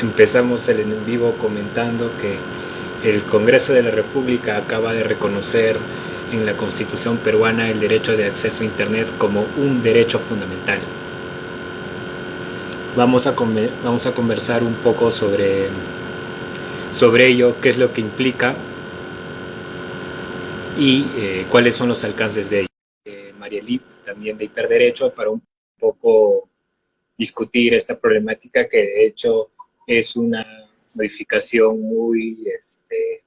empezamos el en vivo comentando que el Congreso de la República acaba de reconocer en la Constitución peruana el derecho de acceso a Internet como un derecho fundamental. Vamos a, vamos a conversar un poco sobre, sobre ello, qué es lo que implica y eh, cuáles son los alcances de ello. Eh, María Lip, también de Hiperderecho, para un poco discutir esta problemática que de hecho es una modificación muy, este,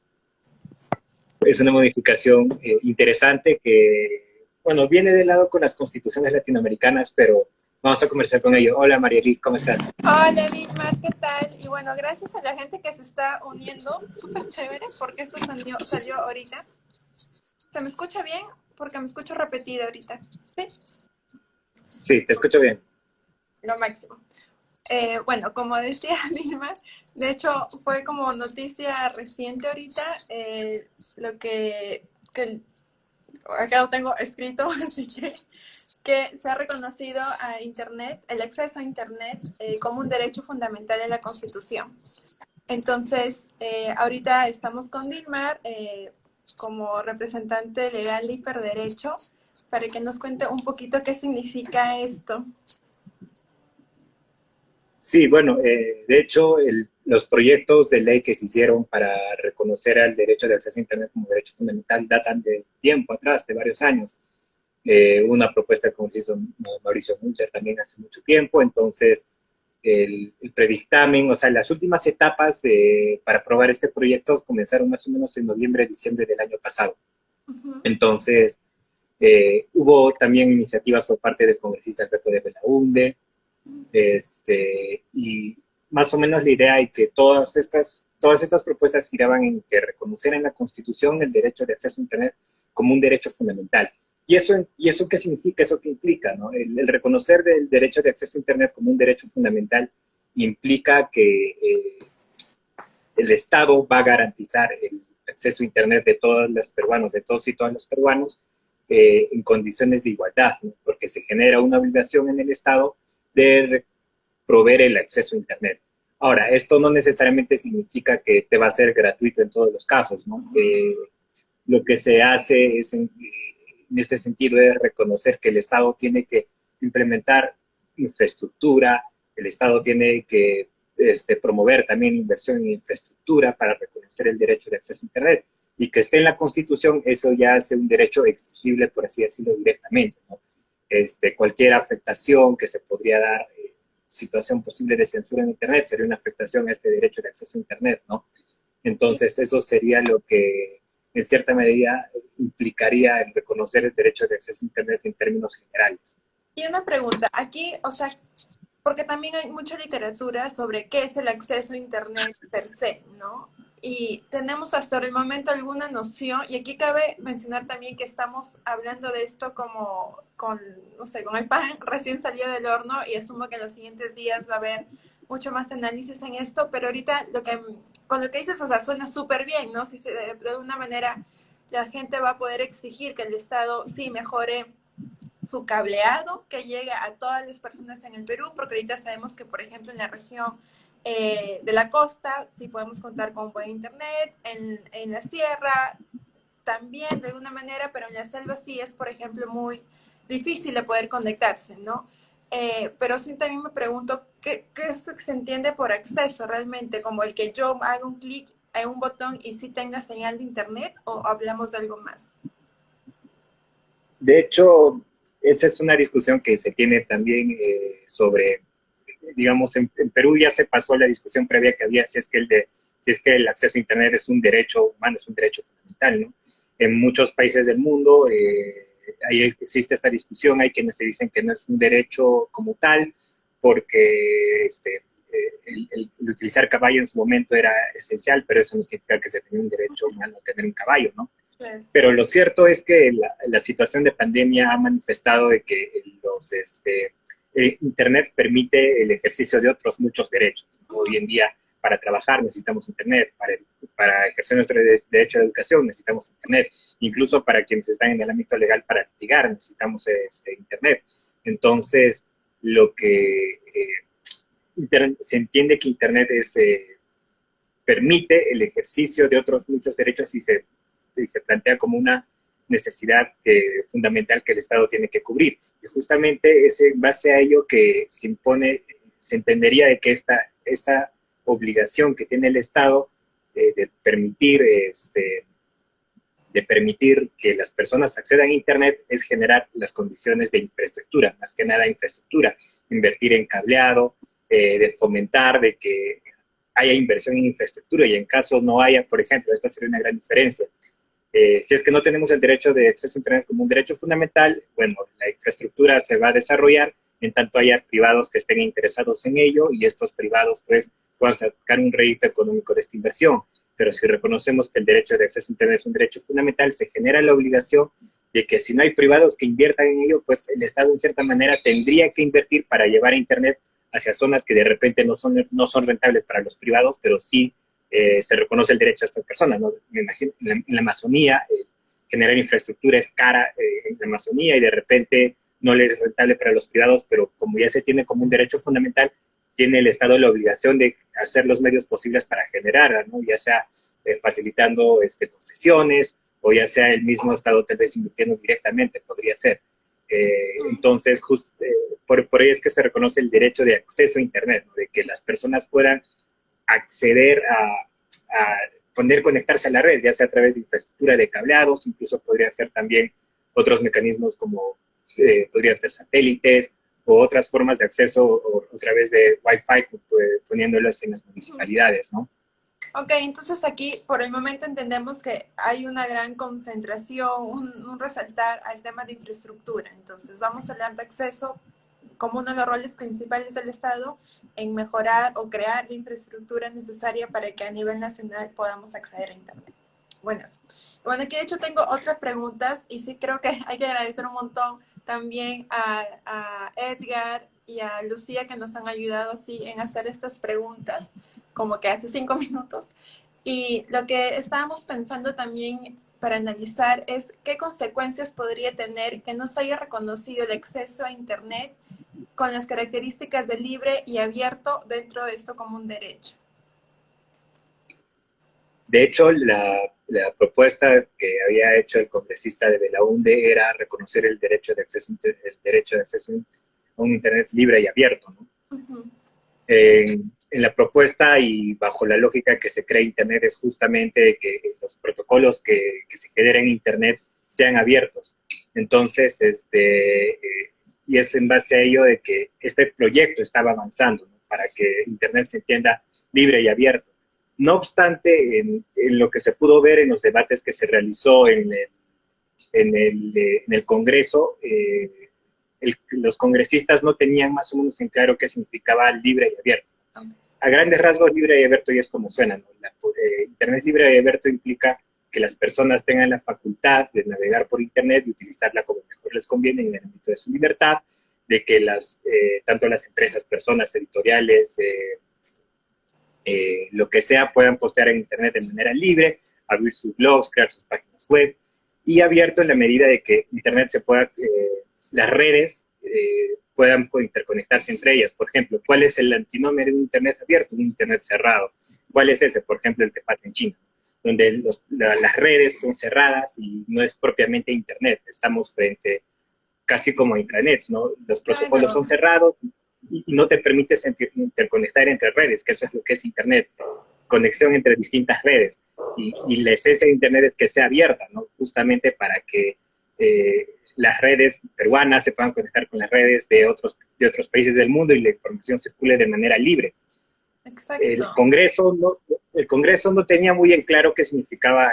es una modificación eh, interesante que, bueno, viene de lado con las constituciones latinoamericanas, pero vamos a conversar con ello. Hola María Liz, ¿cómo estás? Hola Nishmar, ¿qué tal? Y bueno, gracias a la gente que se está uniendo, súper chévere, porque esto salió, salió ahorita. ¿Se me escucha bien? Porque me escucho repetida ahorita, ¿sí? Sí, te escucho bien. Lo máximo. Eh, bueno, como decía Nilma, de hecho fue como noticia reciente ahorita eh, lo que, acá lo tengo escrito, así que, que se ha reconocido a Internet, el acceso a Internet eh, como un derecho fundamental en la Constitución. Entonces, ahorita estamos con Dilmar como representante legal de hiperderecho para que nos cuente un poquito qué significa esto. Sí, bueno, eh, de hecho, los proyectos de ley que se hicieron para reconocer el derecho de acceso a Internet como derecho fundamental datan de tiempo atrás, de varios años. Eh, una propuesta que hizo Mauricio Muncher también hace mucho tiempo, entonces el, predictamen, o sea, las últimas etapas de, para aprobar este proyecto comenzaron más o menos en noviembre, diciembre del año pasado. Entonces, eh, hubo también iniciativas por parte del congresista Alberto de Belaunde, este, y más o menos la idea es que todas estas, todas estas propuestas giraban en que reconocer en la Constitución el derecho de acceso a Internet como un derecho fundamental. ¿Y eso, y eso qué significa? ¿Eso qué implica? ¿no? El, reconocer del derecho de acceso a Internet como un derecho fundamental implica que eh, el Estado va a garantizar el acceso a Internet de todos los peruanos, de todos y todas los peruanos, eh, en condiciones de igualdad, porque se genera una obligación en el Estado de proveer el acceso a Internet. Ahora, esto no necesariamente significa que te va a ser gratuito en todos los casos, ¿no? Eh, lo que se hace es, en, este sentido, es reconocer que el Estado tiene que implementar infraestructura, el Estado tiene que este, promover también inversión en infraestructura para reconocer el derecho de acceso a Internet y que esté en la Constitución, eso ya hace un derecho exigible, por así decirlo, directamente. ¿no? Este, cualquier afectación que se podría dar, eh, situación posible de censura en Internet, sería una afectación a este derecho de acceso a Internet, ¿no? Entonces, eso sería lo que, en cierta medida, implicaría el reconocer el derecho de acceso a Internet en términos generales. Y una pregunta, aquí, o sea, porque también hay mucha literatura sobre qué es el acceso a Internet per se, ¿no? Y tenemos hasta el momento alguna noción, y aquí cabe mencionar también que estamos hablando de esto como con, no sé, con el pan recién salió del horno y asumo que en los siguientes días va a haber mucho más análisis en esto, pero ahorita lo que, con lo que dices, o sea, suena súper bien, ¿no? Si se, de, de alguna manera la gente va a poder exigir que el Estado sí mejore su cableado, que llegue a todas las personas en el Perú, porque ahorita sabemos que, por ejemplo, en la región eh, de la costa, sí podemos contar con buen internet, en, en, la sierra también de alguna manera, pero en la selva sí es, por ejemplo, muy difícil de poder conectarse, ¿no? Eh, pero sí también me pregunto, ¿qué, ¿qué, se entiende por acceso realmente? ¿Como el que yo haga un clic en un botón y sí tenga señal de internet o hablamos de algo más? De hecho, esa es una discusión que se tiene también eh, sobre digamos, en, Perú ya se pasó la discusión previa que había si es que el de si es que el acceso a Internet es un derecho humano, es un derecho fundamental, ¿no? En muchos países del mundo eh, ahí existe esta discusión, hay quienes te dicen que no es un derecho como tal, porque este, eh, el, utilizar caballo en su momento era esencial, pero eso no significa que se tenga un derecho humano a tener un caballo, ¿no? Pero lo cierto es que la, la, situación de pandemia ha manifestado de que los, este, eh, Internet permite el ejercicio de otros muchos derechos. Hoy en día, para trabajar necesitamos Internet, para, ejercer nuestro derecho de educación necesitamos Internet, incluso para quienes están en el ámbito legal para litigar necesitamos este, Internet. Entonces, lo que, eh, se entiende que Internet es, eh, permite el ejercicio de otros muchos derechos y se plantea como una necesidad fundamental que el Estado tiene que cubrir. Y justamente es en base a ello que se impone, se entendería de que esta, esta obligación que tiene el Estado eh, de permitir este, de permitir que las personas accedan a Internet es generar las condiciones de infraestructura, más que nada infraestructura, invertir en cableado, eh, de fomentar de que haya inversión en infraestructura y en caso no haya, por ejemplo, esta sería una gran diferencia. Eh, si es que no tenemos el derecho de acceso a Internet como un derecho fundamental, bueno, la infraestructura se va a desarrollar en tanto haya privados que estén interesados en ello y estos privados pues puedan sacar un rédito económico de esta inversión. Pero si reconocemos que el derecho de acceso a Internet es un derecho fundamental, se genera la obligación de que si no hay privados que inviertan en ello, pues el Estado en cierta manera tendría que invertir para llevar Internet hacia zonas que de repente no son, no son rentables para los privados, pero sí eh, se reconoce el derecho a estas personas. ¿no? Me imagino, en la, Amazonía, eh, generar infraestructura es cara eh, en la Amazonía y de repente no le es rentable para los privados, pero como ya se tiene como un derecho fundamental, tiene el Estado la obligación de hacer los medios posibles para generar, ¿no? ya sea eh, facilitando este, concesiones o ya sea el mismo Estado tal vez invirtiendo directamente, podría ser. Eh, entonces, just, eh, por, por ello es que se reconoce el derecho de acceso a Internet, de que las personas puedan acceder a, a poder conectarse a la red, ya sea a través de infraestructura de cableados, incluso podrían ser también otros mecanismos como podrían ser satélites o otras formas de acceso o, a través de Wi-Fi poniéndolos en las municipalidades, ¿no? Ok, entonces aquí por el momento entendemos que hay una gran concentración, un, resaltar al tema de infraestructura. Entonces vamos a hablar de acceso como uno de los roles principales del Estado en mejorar o crear la infraestructura necesaria para que a nivel nacional podamos acceder a Internet. Buenas. Bueno, aquí de hecho tengo otras preguntas y sí creo que hay que agradecer un montón también a, Edgar y a Lucía que nos han ayudado así en hacer estas preguntas, como que hace cinco minutos. Y lo que estábamos pensando también para analizar es qué consecuencias podría tener que no se haya reconocido el acceso a Internet con las características de libre y abierto dentro de esto como un derecho. De hecho, la, propuesta que había hecho el congresista de la UNDE era reconocer el derecho de acceso, el derecho de acceso a un Internet libre y abierto. en, la propuesta y bajo la lógica que se crea Internet es justamente que los protocolos que, se generen en Internet sean abiertos. Entonces, este, eh, y es en base a ello de que este proyecto estaba avanzando para que Internet se entienda libre y abierto. No obstante, en, lo que se pudo ver en los debates que se realizó en el, en el, eh, en el Congreso, eh, los congresistas no tenían más o menos en claro qué significaba libre y abierto. A grandes rasgos, libre y abierto ya es como suena. Eh, Internet libre y abierto implica que las personas tengan la facultad de navegar por Internet y utilizarla como mejor les conviene en el ámbito de su libertad, de que las, tanto las empresas, personas, editoriales, eh, lo que sea, puedan postear en Internet de manera libre, abrir sus blogs, crear sus páginas web, y abierto en la medida de que Internet se pueda, eh, las redes eh, puedan interconectarse entre ellas. Por ejemplo, ¿cuál es el antinómero de un Internet abierto? Un Internet cerrado. ¿Cuál es ese? Por ejemplo, el que pasa en China, donde las redes son cerradas y no es propiamente Internet. Estamos frente casi como a intranets, ¿no? Los protocolos son cerrados, y no te permites interconectar entre redes, que eso es lo que es Internet, conexión entre distintas redes. Y, la esencia de Internet es que sea abierta, ¿no? Justamente para que eh, las redes peruanas se puedan conectar con las redes de otros, de otros países del mundo y la información circule de manera libre. Exacto. El Congreso no, el Congreso no tenía muy en claro qué significaba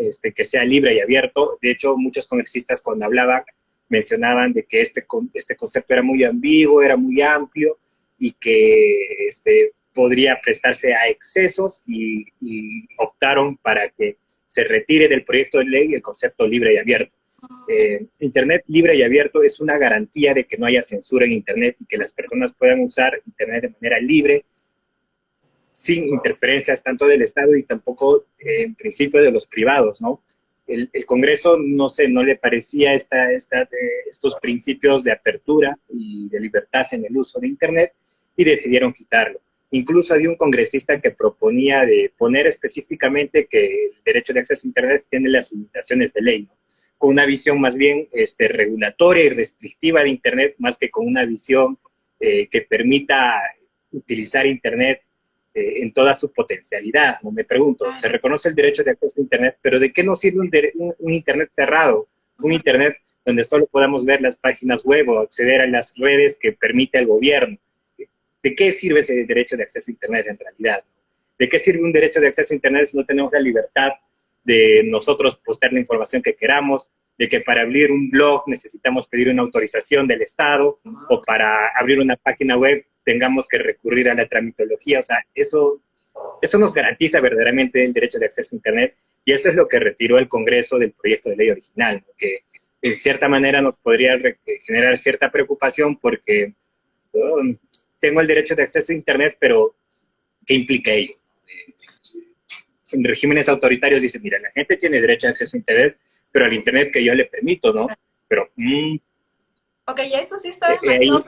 este, que sea libre y abierto. De hecho, muchos congresistas cuando hablaban mencionaban de que este, este concepto era muy ambiguo, era muy amplio y que este, podría prestarse a excesos y, optaron para que se retire del proyecto de ley el concepto libre y abierto. Ah. Eh, Internet libre y abierto es una garantía de que no haya censura en Internet y que las personas puedan usar Internet de manera libre, sin interferencias tanto del Estado y tampoco, eh, en principio, de los privados, ¿no? el, Congreso, no sé, no le parecía esta, esta, estos principios de apertura y de libertad en el uso de Internet, y decidieron quitarlo. Incluso había un congresista que proponía de poner específicamente que el derecho de acceso a Internet tiene las limitaciones de ley, con una visión más bien este, regulatoria y restrictiva de Internet, más que con una visión eh, que permita utilizar Internet eh, en toda su potencialidad. ¿no? Me pregunto, se reconoce el derecho de acceso a Internet, pero ¿de qué nos sirve un, Internet cerrado? Un Internet donde solo podamos ver las páginas web o acceder a las redes que permite el gobierno. ¿De qué sirve ese derecho de acceso a Internet en realidad? ¿De qué sirve un derecho de acceso a Internet si no tenemos la libertad de nosotros postear la información que queramos, de que para abrir un blog necesitamos pedir una autorización del Estado o para abrir una página web tengamos que recurrir a la tramitología. O sea, eso, eso nos garantiza verdaderamente el derecho de acceso a Internet y eso es lo que retiró el Congreso del proyecto de ley original, que en cierta manera nos podría generar cierta preocupación porque um, tengo el derecho de acceso a Internet, pero ¿qué implica ello? En regímenes autoritarios dicen, mira, la gente tiene derecho a acceso a Internet, pero al Internet que yo le permito, ¿no? Pero... Mm, ok, ya eso sí está eh, ¿no?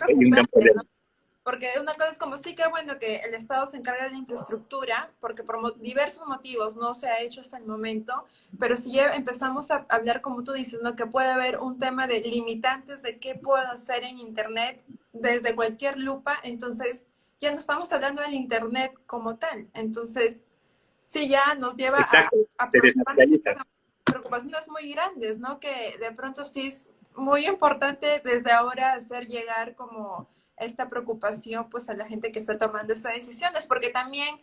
Porque una cosa es como, sí que bueno que el Estado se encarga de la infraestructura, porque por diversos motivos no se ha hecho hasta el momento, pero si ya empezamos a hablar, como tú dices, ¿no? que puede haber un tema de limitantes de qué puedo hacer en Internet desde cualquier lupa, entonces ya no estamos hablando del Internet como tal. Entonces, sí ya nos lleva a, a preocupaciones muy grandes, ¿no? Que de pronto sí es muy importante desde ahora hacer llegar como esta preocupación pues a la gente que está tomando estas decisiones, porque también,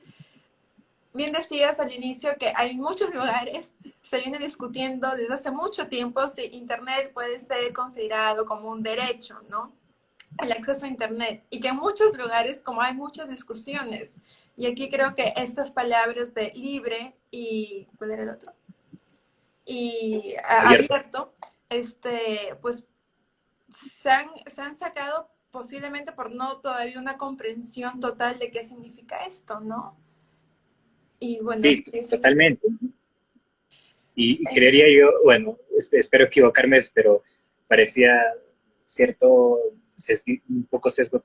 bien decías al inicio que hay muchos lugares, se viene discutiendo desde hace mucho tiempo si Internet puede ser considerado como un derecho, ¿no? El acceso a Internet. Y que en muchos lugares, como hay muchas discusiones, y aquí creo que estas palabras de libre y, ¿cuál era el otro? Y abierto, este, pues se han, se han sacado posiblemente por no todavía una comprensión total de qué significa esto, ¿no? Y bueno, sí, totalmente. Y, creería yo, bueno, espero equivocarme, pero parecía cierto, un poco sesgo,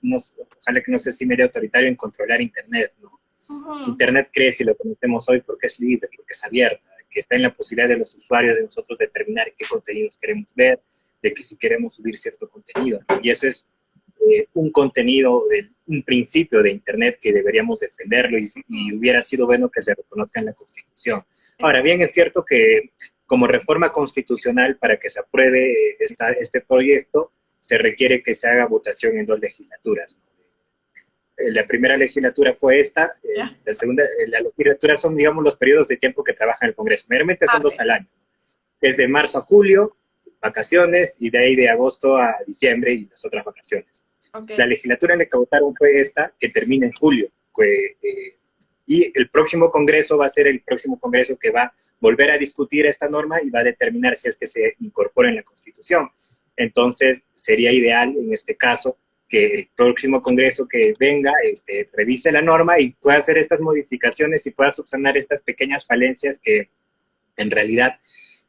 ojalá que no sé si medio autoritario en controlar Internet, ¿no? Internet crece y lo conocemos hoy porque es libre, porque es abierta, que está en la posibilidad de los usuarios, de nosotros determinar qué contenidos queremos ver, de que si queremos subir cierto contenido. Y eso es eh, un contenido, de, un principio de Internet que deberíamos defenderlo y, hubiera sido bueno que se reconozca en la Constitución. Ahora bien, es cierto que como reforma constitucional para que se apruebe esta, este proyecto, se requiere que se haga votación en dos legislaturas. Eh, la primera legislatura fue esta, eh, la segunda, la legislatura son, digamos, los periodos de tiempo que trabaja el Congreso. Meramente son dos al año. Es de marzo a julio, vacaciones, y de ahí de agosto a diciembre y las otras vacaciones. La legislatura en la que votaron fue esta, que termina en julio. Eh, y el próximo congreso va a ser el próximo congreso que va a volver a discutir esta norma y va a determinar si es que se incorpora en la Constitución. Entonces, sería ideal en este caso que el próximo congreso que venga este, revise la norma y pueda hacer estas modificaciones y pueda subsanar estas pequeñas falencias que en realidad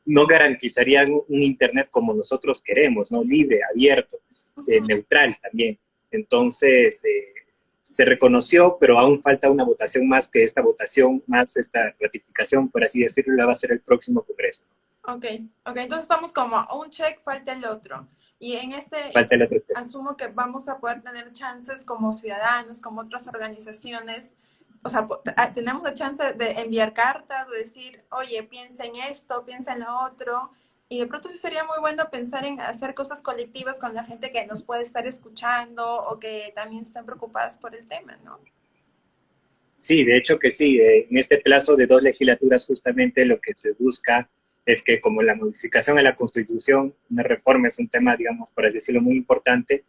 no garantizarían un Internet como nosotros queremos, ¿no? Libre, abierto, eh, neutral también. Entonces, eh, se reconoció, pero aún falta una votación más que esta votación, más esta ratificación, por así decirlo, la va a ser el próximo Congreso. Ok, ok, entonces estamos como un check, falta el otro. Y en este, asumo que vamos a poder tener chances como ciudadanos, como otras organizaciones, o sea, ah, tenemos la chance de enviar cartas, de decir, oye, piensa en esto, piensa en lo otro, y de pronto sí sería muy bueno pensar en hacer cosas colectivas con la gente que nos puede estar escuchando o que también están preocupadas por el tema, ¿no? Sí, de hecho que sí. Eh, en este plazo de dos legislaturas justamente lo que se busca es que como la modificación a la Constitución, una reforma es un tema, digamos, por así decirlo, muy importante,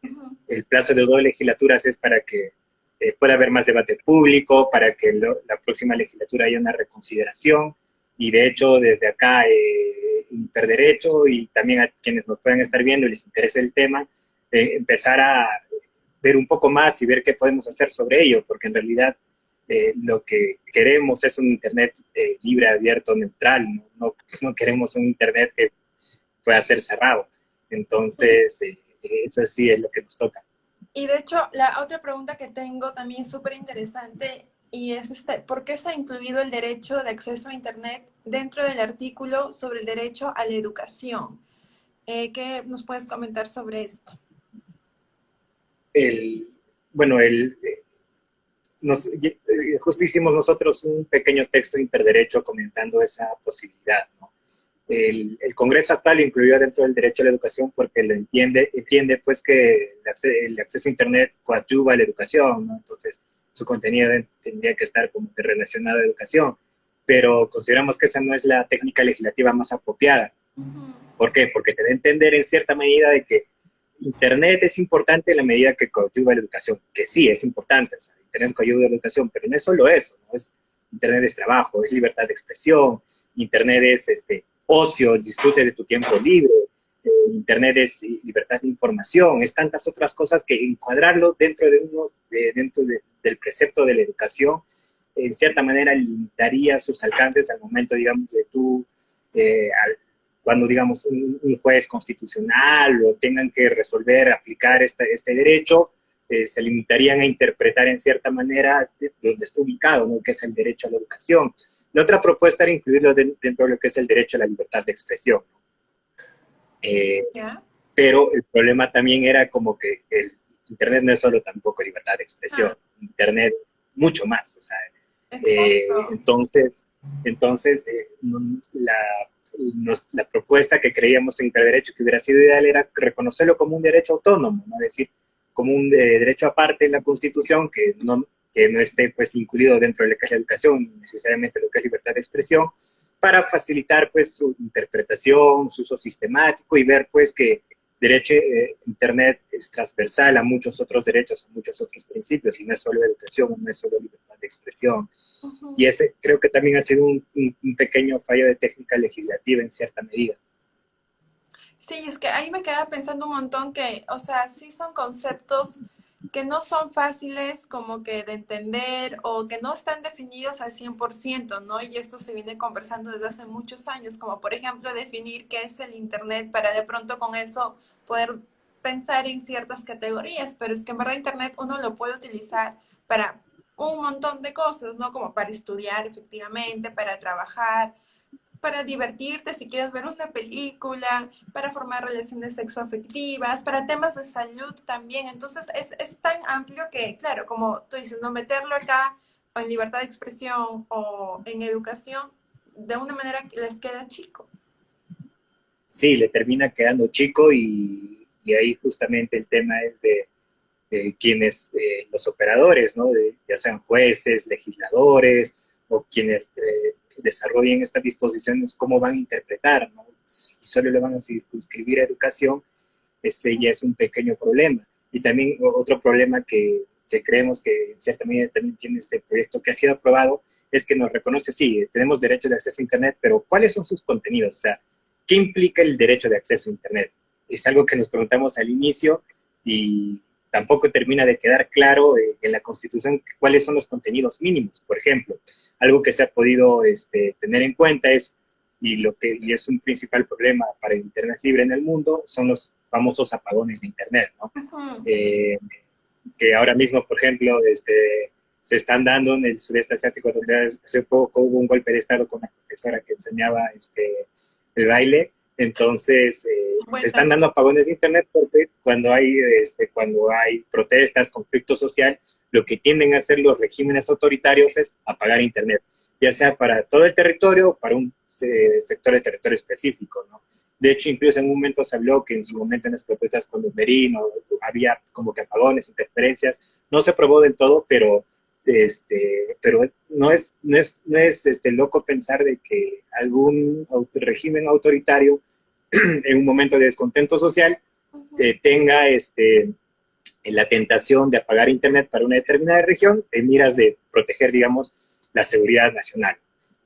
el plazo de dos legislaturas es para que eh, pueda haber más debate público, para que la próxima legislatura haya una reconsideración, y de hecho desde acá eh, Interderecho y también a quienes nos puedan estar viendo y les interese el tema, eh, empezar a ver un poco más y ver qué podemos hacer sobre ello, porque en realidad eh, lo que queremos es un Internet eh, libre, abierto, neutral, no, no, queremos un Internet que pueda ser cerrado. Entonces, eso sí es lo que nos toca. Y de hecho, la otra pregunta que tengo también es súper interesante y es este, ¿por qué se ha incluido el derecho de acceso a Internet dentro del artículo sobre el derecho a la educación? Eh, ¿Qué nos puedes comentar sobre esto? El, bueno, el, nos, eh, justo hicimos nosotros un pequeño texto de interderecho comentando esa posibilidad. ¿no? El, el, Congreso actual incluyó dentro del derecho a la educación porque lo entiende, entiende pues que el acceso, a Internet coadyuva a la educación, ¿no? entonces su contenido tendría que estar como que relacionado a educación, pero consideramos que esa no es la técnica legislativa más apropiada. ¿Por qué? Porque te da a entender en cierta medida de que Internet es importante en la medida que coadyuva a la educación, que sí, es importante, o sea, Internet coadyuva a la educación, pero no es solo eso. Es, Internet es trabajo, es libertad de expresión, Internet es este, ocio, disfrute de tu tiempo libre, eh, Internet es libertad de información, es tantas otras cosas que encuadrarlo dentro, de uno, dentro del precepto de la educación, en cierta manera limitaría sus alcances al momento, digamos, de tú, eh, cuando, digamos, un, juez constitucional o tengan que resolver, aplicar este derecho, eh, se limitarían a interpretar en cierta manera donde está ubicado, ¿no? que es el derecho a la educación. La otra propuesta era incluirlo dentro de lo que es el derecho a la libertad de expresión. Eh, pero el problema también era como que el Internet no es solo tampoco libertad de expresión, ah. Internet mucho más. O sea, eh, entonces, entonces la, la, propuesta que creíamos en que el derecho que hubiera sido ideal era reconocerlo como un derecho autónomo, ¿no? es decir, como un derecho aparte en la Constitución que no, que no esté pues incluido dentro de lo que es la educación, necesariamente lo que es libertad de expresión, para facilitar pues su interpretación, su uso sistemático y ver pues que derecho eh, Internet es transversal a muchos otros derechos, a muchos otros principios, y no es solo educación, no es solo libertad de expresión. Y ese creo que también ha sido un, un, pequeño fallo de técnica legislativa en cierta medida. Sí, es que ahí me queda pensando un montón que, o sea, sí son conceptos que no son fáciles como que de entender o que no están definidos al 100%, ¿no? Y esto se viene conversando desde hace muchos años, como por ejemplo definir qué es el Internet para de pronto con eso poder pensar en ciertas categorías, pero es que en verdad Internet uno lo puede utilizar para un montón de cosas, ¿no? Como para estudiar efectivamente, para trabajar, para divertirte, si quieres ver una película, para formar relaciones sexoafectivas, para temas de salud también. Entonces es, es tan amplio que, claro, como tú dices, no meterlo acá o en libertad de expresión o en educación, de una manera que les queda chico. Sí, le termina quedando chico y, ahí justamente el tema es de, quienes, los operadores, ¿no? De, ya sean jueces, legisladores o quienes eh, desarrollen estas disposiciones, cómo van a interpretar. Si solo le van a circunscribir a educación, ese ya es un pequeño problema. Y también otro problema que, que creemos que en cierta medida también tiene este proyecto que ha sido aprobado, es que nos reconoce, sí, tenemos derecho de acceso a Internet, pero ¿cuáles son sus contenidos? O sea, ¿qué implica el derecho de acceso a Internet? Es algo que nos preguntamos al inicio y tampoco termina de quedar claro eh, en la Constitución cuáles son los contenidos mínimos. Por ejemplo, algo que se ha podido este, tener en cuenta es, y, lo que, y es un principal problema para el Internet libre en el mundo, son los famosos apagones de Internet, ¿no? Eh, que ahora mismo, por ejemplo, este, se están dando en el sudeste asiático, donde hace poco hubo un golpe de Estado con la profesora que enseñaba este, el baile, entonces, eh, se están dando apagones de Internet porque cuando hay, este, cuando hay protestas, conflicto social, lo que tienden a hacer los regímenes autoritarios es apagar Internet, ya sea para todo el territorio o para un eh, sector de territorio específico, ¿no? De hecho, incluso en un momento se habló que en su momento en las protestas con los había como que apagones, interferencias, no se probó del todo, pero este, pero no es, no es, no es este, loco pensar de que algún régimen autoritario en un momento de descontento social eh, tenga este, la tentación de apagar Internet para una determinada región en miras de proteger, digamos, la seguridad nacional.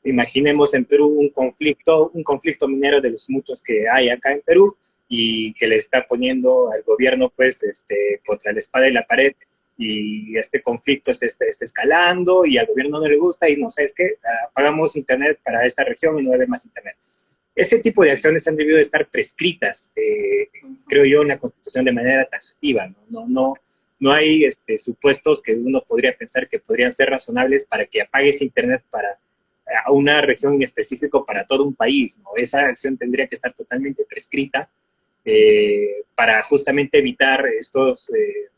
Imaginemos en Perú un conflicto, un conflicto minero de los muchos que hay acá en Perú y que le está poniendo al gobierno, pues, este, contra la espada y la pared y este conflicto está, está, escalando y al gobierno no le gusta y no sé, es que ah, pagamos internet para esta región y no debe más internet. Ese tipo de acciones han debido de estar prescritas, eh, creo yo, en la Constitución de manera taxativa, ¿no? No, no, no hay este, supuestos que uno podría pensar que podrían ser razonables para que apagues Internet para a una región en específico para todo un país, ¿no? Esa acción tendría que estar totalmente prescrita eh, para justamente evitar estos, eh,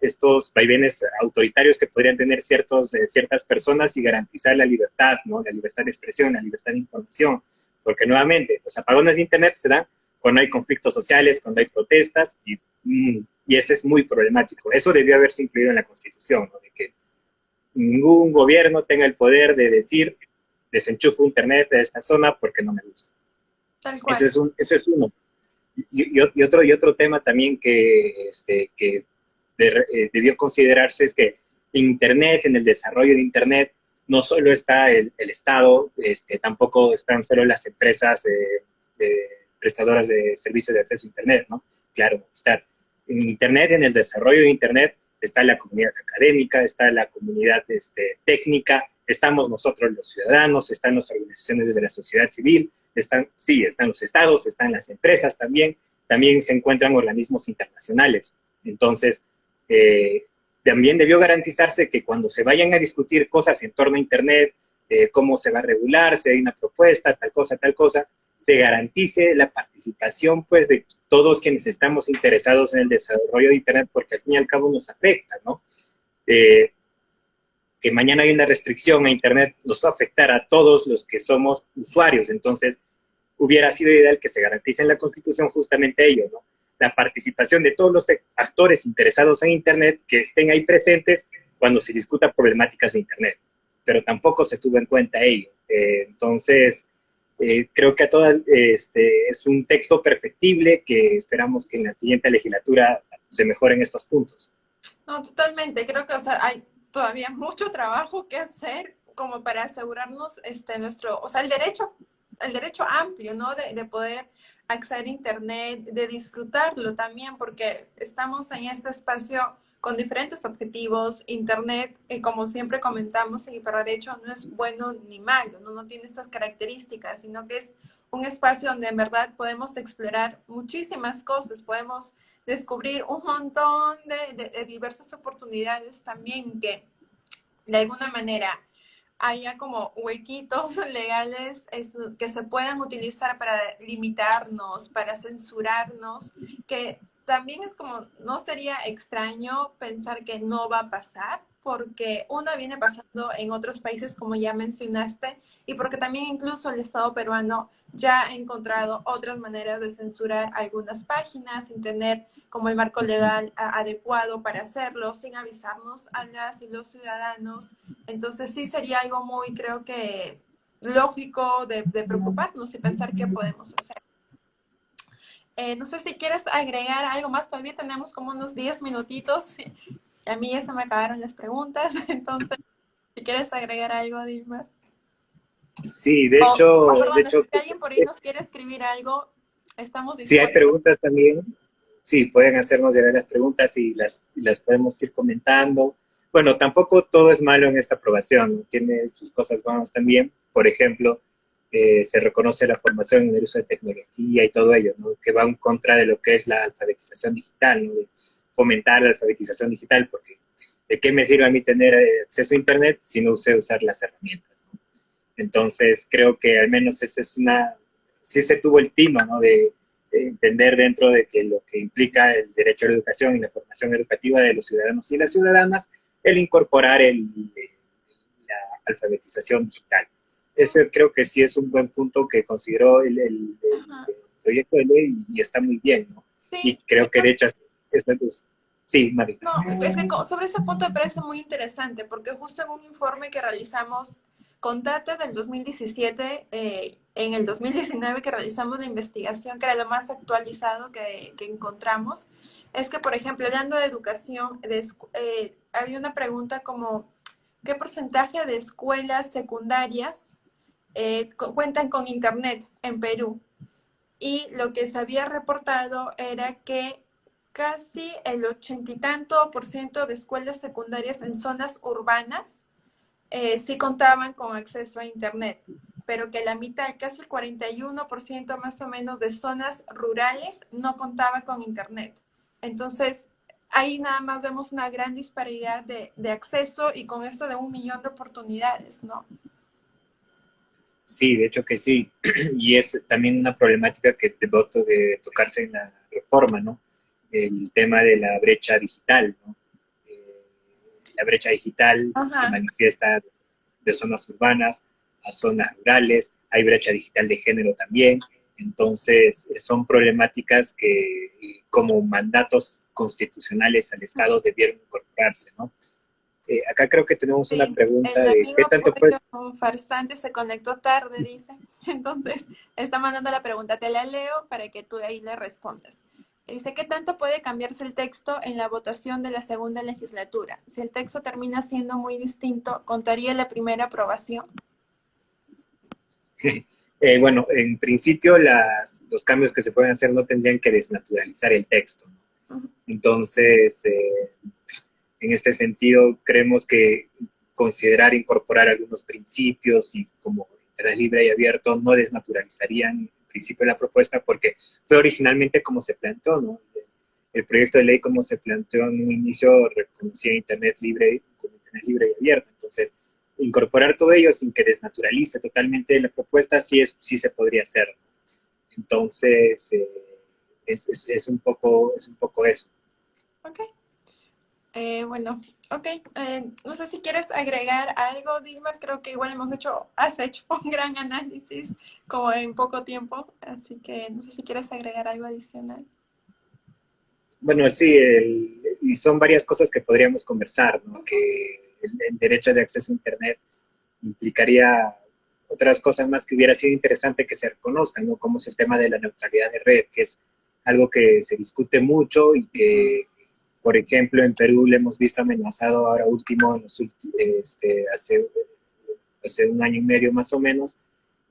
estos vaivenes autoritarios que podrían tener ciertos, eh, ciertas personas y garantizar la libertad, ¿no? La libertad de expresión, la libertad de información, porque nuevamente los apagones de Internet se dan cuando hay conflictos sociales, cuando hay protestas, y, mm, y ese es muy problemático. Eso debió haberse incluido en la Constitución, ¿no? de que ningún gobierno tenga el poder de decir desenchufo internet de esta zona porque no me gusta. Ese es, un, ese es uno. Y, y, otro, y otro tema también que, este, que eh, debió considerarse es que Internet, en el desarrollo de Internet, no solo está el, el Estado, este, tampoco están solo las empresas prestadoras de servicios de acceso a Internet, ¿no? Claro, está en Internet, en el desarrollo de Internet, está la comunidad académica, está la comunidad este, técnica, estamos nosotros los ciudadanos, están las organizaciones de la sociedad civil, están, sí, están los estados, están las empresas también, también se encuentran organismos internacionales. Entonces, eh, también debió garantizarse que cuando se vayan a discutir cosas en torno a Internet, eh, cómo se va a regular, si hay una propuesta, tal cosa, tal cosa, se garantice la participación pues de todos quienes estamos interesados en el desarrollo de Internet, porque al fin y al cabo nos afecta, ¿no? Eh, que mañana hay una restricción a Internet nos va a afectar a todos los que somos usuarios. Entonces, hubiera sido ideal que se garantice en la Constitución justamente ello, ¿no? La participación de todos los actores interesados en Internet que estén ahí presentes cuando se discuta problemáticas de Internet. Pero tampoco se tuvo en cuenta ello. Eh, entonces, eh, creo que a toda, este, es un texto perfectible que esperamos que en la siguiente legislatura se mejoren estos puntos. No, totalmente. Creo que o sea, hay todavía mucho trabajo que hacer como para asegurarnos este, nuestro, o sea, el derecho, el derecho amplio, ¿no? De, de poder acceder a Internet, de disfrutarlo también, porque estamos en este espacio con diferentes objetivos. Internet, eh, como siempre comentamos en Hiperderecho, no es bueno ni malo, ¿no? no tiene estas características, sino que es un espacio donde en verdad podemos explorar muchísimas cosas, podemos descubrir un montón de, diversas oportunidades también que de alguna manera haya como huequitos legales que se puedan utilizar para limitarnos, para censurarnos, que también es como, no sería extraño pensar que no va a pasar, porque una viene pasando en otros países, como ya mencionaste, y porque también incluso el Estado peruano ya ha encontrado otras maneras de censurar algunas páginas sin tener como el marco legal adecuado para hacerlo, sin avisarnos a las y los ciudadanos. Entonces sí sería algo muy, creo que, lógico de, preocuparnos y pensar qué podemos hacer. Eh, no sé si quieres agregar algo más, todavía tenemos como unos 10 minutitos a mí ya se me acabaron las preguntas, entonces, si quieres agregar algo, Dilma. Sí, de hecho... de hecho, si alguien por ahí nos quiere escribir algo, estamos Si hay preguntas también, sí, pueden hacernos llegar las preguntas y las, las podemos ir comentando. Bueno, tampoco todo es malo en esta aprobación, tiene sus cosas buenas también. Por ejemplo, eh, se reconoce la formación en el uso de tecnología y todo ello, que va en contra de lo que es la alfabetización digital, ¿no? fomentar la alfabetización digital, porque ¿de qué me sirve a mí tener eh, acceso a Internet si no sé usar las herramientas? Entonces, creo que al menos esta es una, sí se tuvo el tino, ¿no? De, entender dentro de que lo que implica el derecho a la educación y la formación educativa de los ciudadanos y las ciudadanas, el incorporar la alfabetización digital. Eso creo que sí es un buen punto que consideró el, el proyecto de ley y está muy bien, ¿no? Y creo que de hecho Sí, María. No, es que sobre ese punto me parece muy interesante, porque justo en un informe que realizamos con data del 2017, eh, en el 2019 que realizamos la investigación, que era lo más actualizado que, encontramos, es que, por ejemplo, hablando de educación, eh, había una pregunta como, ¿qué porcentaje de escuelas secundarias eh, cuentan con Internet en Perú? Y lo que se había reportado era que casi el ochenta y tanto por ciento de escuelas secundarias en zonas urbanas eh, sí contaban con acceso a Internet, pero que la mitad, casi el 41% más o menos de zonas rurales no contaban con Internet. Entonces, ahí nada más vemos una gran disparidad de, de acceso y con esto de un millón de oportunidades, ¿no? Sí, de hecho que sí. Y es también una problemática que debo de tocarse en la reforma, ¿no? El tema de la brecha digital, ¿no? Eh, la brecha digital se manifiesta de zonas urbanas a zonas rurales, hay brecha digital de género también, entonces son problemáticas que como mandatos constitucionales al Estado debieron incorporarse, ¿no? Eh, acá creo que tenemos una pregunta de qué tanto puede... farsante se conectó tarde, dice. Entonces, está mandando la pregunta, te la leo para que tú ahí le respondas. Dice, ¿qué tanto puede cambiarse el texto en la votación de la segunda legislatura? Si el texto termina siendo muy distinto, ¿contaría la primera aprobación? Eh, bueno, en principio las, los cambios que se pueden hacer no tendrían que desnaturalizar el texto. Entonces, eh, en este sentido, creemos que considerar incorporar algunos principios y como interés libre y abierto no desnaturalizarían en principio la propuesta porque fue originalmente como se planteó, ¿no? El proyecto de ley como se planteó en un inicio reconocía Internet libre como Internet libre y abierto. Entonces, incorporar todo ello sin que desnaturalice totalmente la propuesta sí, es, sí se podría hacer. Entonces, eh, es, es, un poco, es un poco eso. Ok. Eh, bueno, ok. Eh, no sé si quieres agregar algo, Dilma. Creo que igual hemos hecho, has hecho un gran análisis como en poco tiempo. Así que no sé si quieres agregar algo adicional. Bueno, sí, y son varias cosas que podríamos conversar, ¿no? Que el, derecho de acceso a Internet implicaría otras cosas más que hubiera sido interesante que se reconozcan, ¿no? Como es el tema de la neutralidad de red, que es algo que se discute mucho y que, por ejemplo, en Perú le hemos visto amenazado ahora último, en los este, hace, hace un año y medio más o menos,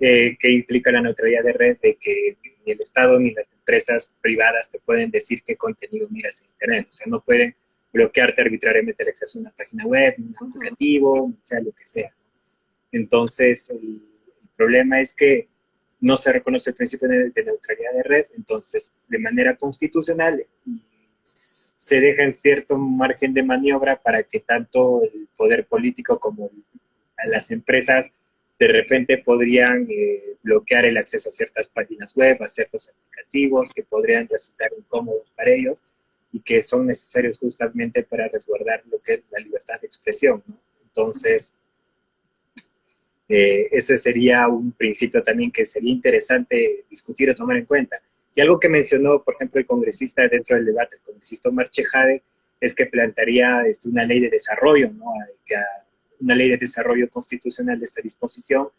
eh, que implica la neutralidad de red, de que ni el Estado ni las empresas privadas te pueden decir qué contenido miras en Internet. O sea, no pueden bloquearte arbitrariamente el acceso a una página web, un aplicativo, sea lo que sea. Entonces, el, problema es que no se reconoce el principio de, neutralidad de red, entonces, de manera constitucional, se deja en cierto margen de maniobra para que tanto el poder político como las empresas de repente podrían eh, bloquear el acceso a ciertas páginas web, a ciertos aplicativos que podrían resultar incómodos para ellos y que son necesarios justamente para resguardar lo que es la libertad de expresión. Entonces, eh, ese sería un principio también que sería interesante discutir o tomar en cuenta. Y algo que mencionó, por ejemplo, el congresista dentro del debate, el congresista Omar Chejade, es que plantearía este, una ley de desarrollo, ¿no? una ley de desarrollo constitucional de esta disposición,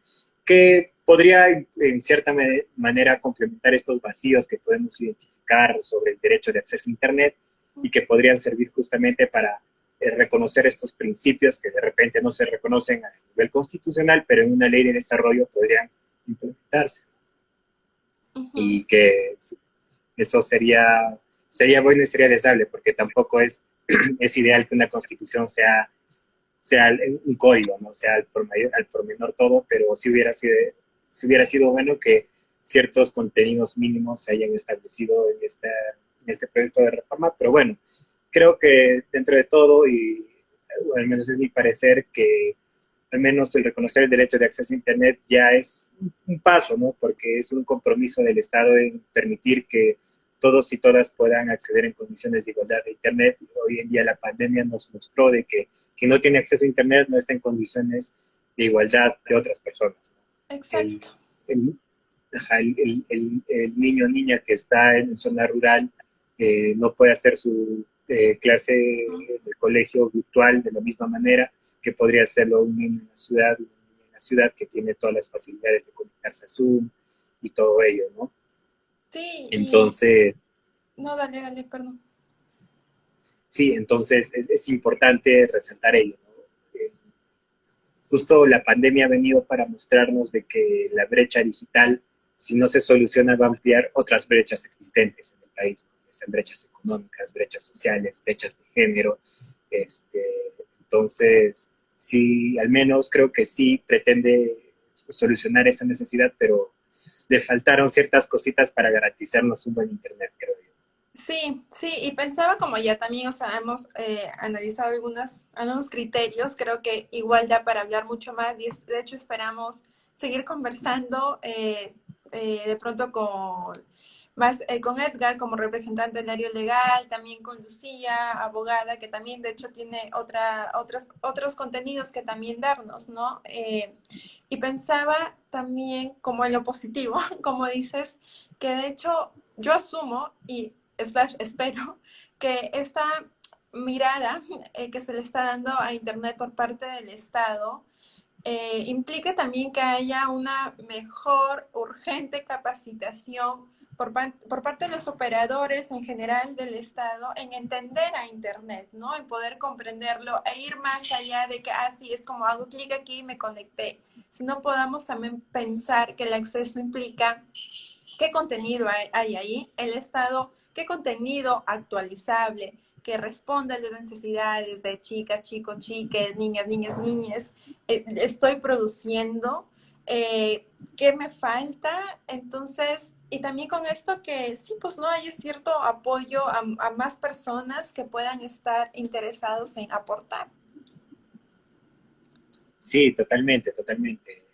que podría en cierta manera complementar estos vacíos que podemos identificar sobre el derecho de acceso a Internet y que podrían servir justamente para eh, reconocer estos principios que de repente no se reconocen a nivel constitucional, pero en una ley de desarrollo podrían implementarse. Y que eso sería, sería bueno y sería deseable, porque tampoco es, es ideal que una constitución sea, sea un código, no sea al por, al por menor todo, pero si hubiera, sido, si hubiera sido bueno que ciertos contenidos mínimos se hayan establecido en esta este proyecto de reforma, pero bueno, creo que dentro de todo, y al menos es mi parecer, que al menos el reconocer el derecho de acceso a Internet ya es un paso, ¿no? Porque es un compromiso del Estado en permitir que todos y todas puedan acceder en condiciones de igualdad a Internet. Hoy en día la pandemia nos mostró de que quien no tiene acceso a Internet no está en condiciones de igualdad de otras personas. Exacto. El, el niño o niña que está en zona rural eh, no puede hacer su eh, clase de colegio virtual de la misma manera que podría hacerlo un niño en la ciudad, en la ciudad que tiene todas las facilidades de conectarse a Zoom y todo ello, ¿no? Sí. Entonces... No, dale, dale, perdón. Sí, entonces es, importante resaltar ello. Eh, justo la pandemia ha venido para mostrarnos de que la brecha digital, si no se soluciona, va a ampliar otras brechas existentes en el país en brechas económicas, brechas sociales, brechas de género. Este, entonces, sí, al menos creo que sí pretende solucionar esa necesidad, pero le faltaron ciertas cositas para garantizarnos un buen Internet, creo yo. Sí, sí, y pensaba como ya también, o sea, hemos eh, analizado algunos, algunos criterios, creo que igual da para hablar mucho más y de hecho esperamos seguir conversando eh, eh, de pronto con más con Edgar como representante del área legal, también con Lucía, abogada, que también de hecho tiene otra, otros, otros contenidos que también darnos, ¿no? y pensaba también como en lo positivo, como dices, que de hecho yo asumo y espero que esta mirada eh, que se le está dando a Internet por parte del Estado eh, implique también que haya una mejor, urgente capacitación por, por, parte de los operadores en general del Estado en entender a Internet, ¿no? En poder comprenderlo e ir más allá de que, así ah, es como hago clic aquí y me conecté. Si no podamos también pensar que el acceso implica qué contenido hay, hay ahí. El Estado qué contenido actualizable que responda a las necesidades de chicas, chicos, chiques, niñas, niñas, niñas, eh, estoy produciendo, eh, qué me falta, entonces, y también con esto que sí, pues no hay cierto apoyo a, a más personas que puedan estar interesados en aportar. Sí, totalmente, totalmente.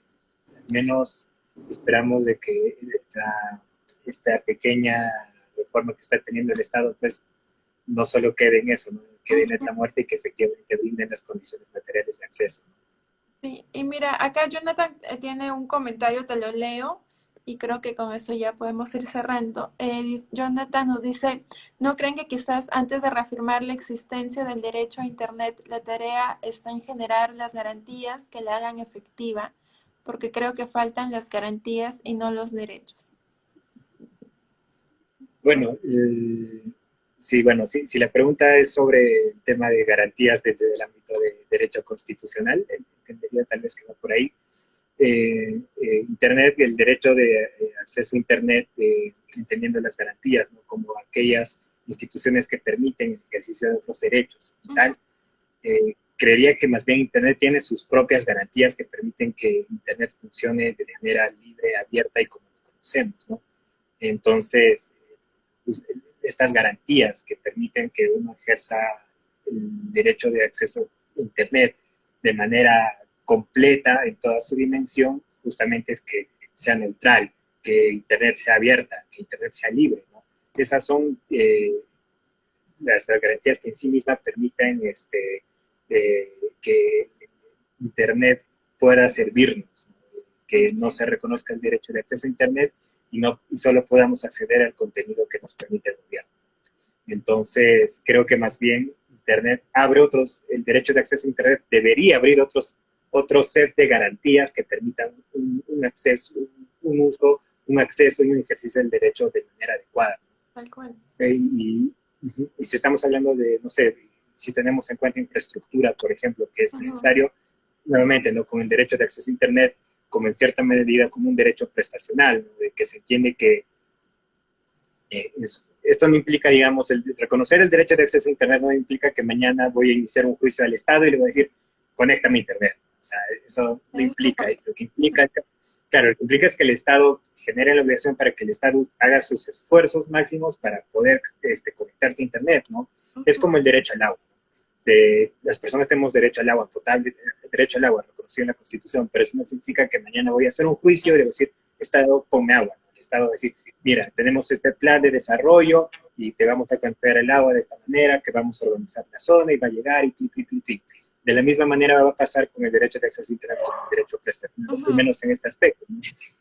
Al menos esperamos de que esta, esta pequeña forma que está teniendo el Estado, pues no solo quede en eso, ¿no? quede en esta muerte y que efectivamente brinden las condiciones materiales de acceso. Sí, y mira, acá Jonathan eh, tiene un comentario, te lo leo, y creo que con eso ya podemos ir cerrando. Eh, Jonathan nos dice, ¿no creen que quizás antes de reafirmar la existencia del derecho a Internet, la tarea está en generar las garantías que la hagan efectiva? Porque creo que faltan las garantías y no los derechos. Bueno, eh, sí, bueno, sí, si la pregunta es sobre el tema de garantías desde el ámbito de derecho constitucional, entendería tal vez que va por ahí. Eh, eh, Internet, el derecho de acceso a Internet, entendiendo las garantías, ¿no? como aquellas instituciones que permiten el ejercicio de esos derechos y tal. creería que más bien Internet tiene sus propias garantías que permiten que Internet funcione de manera libre, abierta y como lo conocemos, ¿no? Entonces, pues, estas garantías que permiten que uno ejerza el derecho de acceso a Internet de manera completa en toda su dimensión, justamente es que sea neutral, que Internet sea abierta, que Internet sea libre. Esas son eh, las, garantías que en sí mismas permiten este, eh, que Internet pueda servirnos, que no se reconozca el derecho de acceso a Internet y, no, solo podamos acceder al contenido que nos permite el gobierno. Entonces, creo que más bien Internet abre otros, el derecho de acceso a Internet debería abrir otros, otros set de garantías que permitan un, acceso, un, uso, un acceso y un ejercicio del derecho de manera adecuada. Tal cual. Y, y, si estamos hablando de, no sé, si tenemos en cuenta infraestructura, por ejemplo, que es necesario, nuevamente, ¿no? con el derecho de acceso a Internet, como en cierta medida como un derecho prestacional, de que se entiende que eh, esto no implica, digamos, el, reconocer el derecho de acceso a Internet no implica que mañana voy a iniciar un juicio al Estado y le voy a decir, conéctame a Internet. O sea, eso no implica. Lo que implica, claro, lo que implica es que el Estado genere la obligación para que el Estado haga sus esfuerzos máximos para poder este, conectarte a Internet, ¿no? Es como el derecho al agua las personas tenemos derecho al agua, total derecho al agua, reconocido en la Constitución, pero eso no significa que mañana voy a hacer un juicio y le decir, Estado, ponme agua. El Estado va a decir, mira, tenemos este plan de desarrollo y te vamos a campear el agua de esta manera, que vamos a organizar la zona y va a llegar y ti, ti, ti, ti. De la misma manera va a pasar con el derecho de acceso a Internet, con el derecho prestativo, al menos en este aspecto.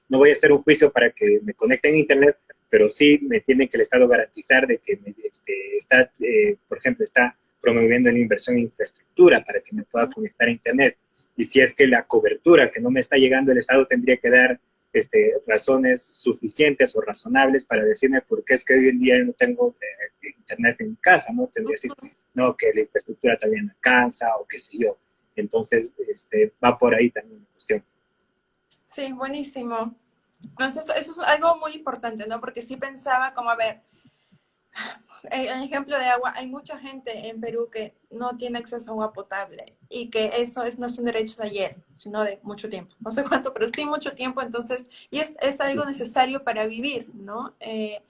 No voy a hacer un juicio para que me conecten a Internet, pero sí me tiene que el Estado garantizar de que este, está, eh, por ejemplo, está promoviendo la inversión en infraestructura para que me pueda conectar a Internet. Y si es que la cobertura que no me está llegando, el Estado tendría que dar este, razones suficientes o razonables para decirme por qué es que hoy en día no tengo eh, Internet en mi casa, ¿no? Tendría que decir, no, que la infraestructura también alcanza o qué sé yo. Entonces, este, va por ahí también la cuestión. Sí, buenísimo. Entonces, eso es algo muy importante, ¿no? Porque sí pensaba como, a ver, en ejemplo de agua, hay mucha gente en Perú que no tiene acceso a agua potable y que eso es, no es un derecho de ayer, sino de mucho tiempo. No sé cuánto, pero sí mucho tiempo, entonces, y es, es algo necesario para vivir, ¿no? Eh,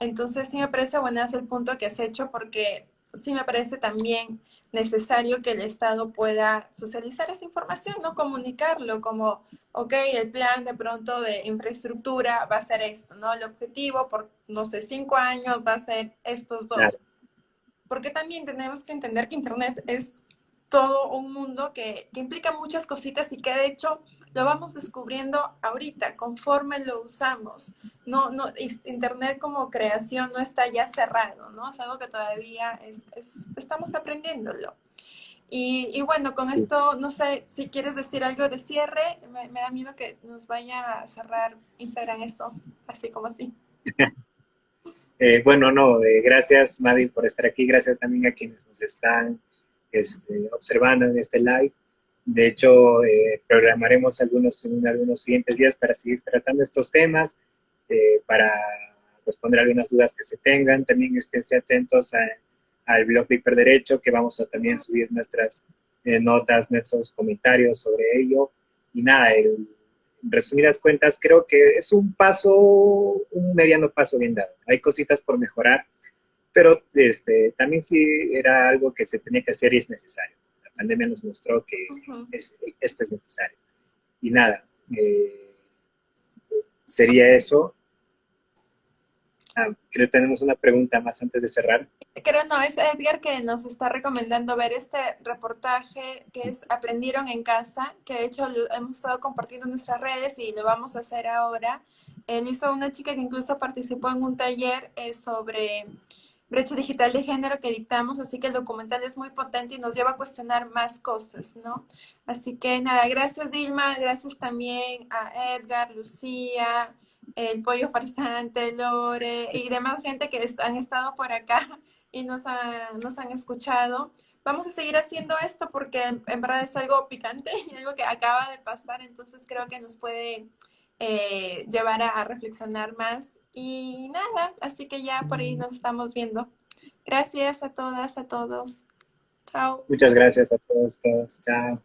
Entonces sí me parece buenazo el punto que has hecho porque sí me parece también necesario que el Estado pueda socializar esa información, no comunicarlo como, ok, el plan de pronto de infraestructura va a ser esto, ¿no? El objetivo por, no sé, cinco años va a ser estos dos. Porque también tenemos que entender que Internet es todo un mundo que, que implica muchas cositas y que de hecho lo vamos descubriendo ahorita, conforme lo usamos. No, no, Internet como creación no está ya cerrado, ¿no? Es algo que todavía es, estamos aprendiéndolo. Y, y, bueno, con esto, no sé, si quieres decir algo de cierre, me, da miedo que nos vaya a cerrar Instagram esto, así como así. Eh, bueno, no, eh, gracias Mavi por estar aquí, gracias también a quienes nos están este, observando en este live. De hecho, eh, programaremos algunos en algunos siguientes días para seguir tratando estos temas, eh, para responder algunas dudas que se tengan. También esténse atentos al blog de Hiperderecho, que vamos a también subir nuestras eh, notas, nuestros comentarios sobre ello. Y nada, en resumidas cuentas, creo que es un paso, un mediano paso bien dado. Hay cositas por mejorar, pero este, también sí era algo que se tenía que hacer y es necesario pandemia nos mostró que esto es necesario. Y nada, eh, sería eso. Ah, creo que tenemos una pregunta más antes de cerrar. Creo no, es Edgar que nos está recomendando ver este reportaje que es Aprendieron en casa, que de hecho lo hemos estado compartiendo en nuestras redes y lo vamos a hacer ahora. Él hizo una chica que incluso participó en un taller eh, sobre brecha digital de género que dictamos, así que el documental es muy potente y nos lleva a cuestionar más cosas, ¿no? Así que nada, gracias Dilma, gracias también a Edgar, Lucía, el Pollo Farsante, Lore y demás gente que han estado por acá y nos, han escuchado. Vamos a seguir haciendo esto porque en, verdad es algo picante y algo que acaba de pasar, entonces creo que nos puede eh, llevar a reflexionar más y nada, así que ya por ahí nos estamos viendo. Gracias a todas, a todos. Chao. Muchas gracias a todos. Chao.